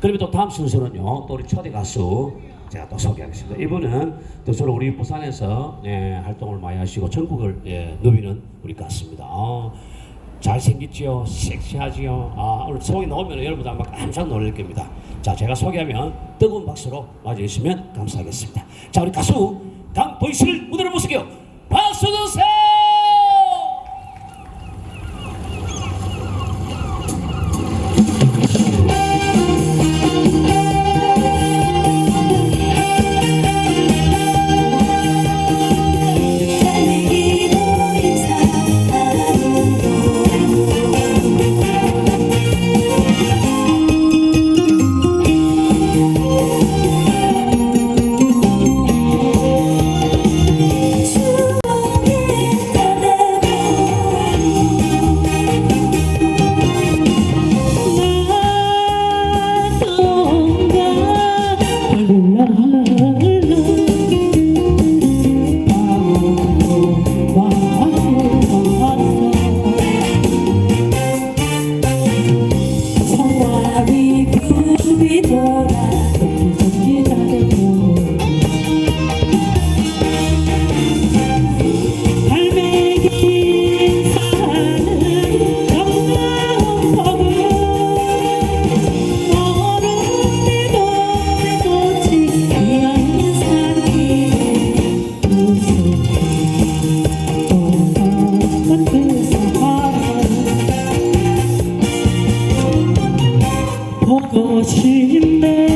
그러면 또 다음 순서는요. 또 우리 초대 가수 제가 또 소개하겠습니다. 이분은 또 저로 우리 부산에서 예, 활동을 많이 하시고 전국을 예, 누비는 우리 가수입니다. 어, 잘생겼지요, 섹시하지요. 아, 오늘 소개 나오면 여러분들 아마 깜짝 놀랄 겁니다. 자, 제가 소개하면 뜨거운 박수로 맞이해주시면 감사하겠습니다. 자, 우리 가수 강보이 씨를 무대로 모시게요. 보고 싶네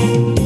Thank you.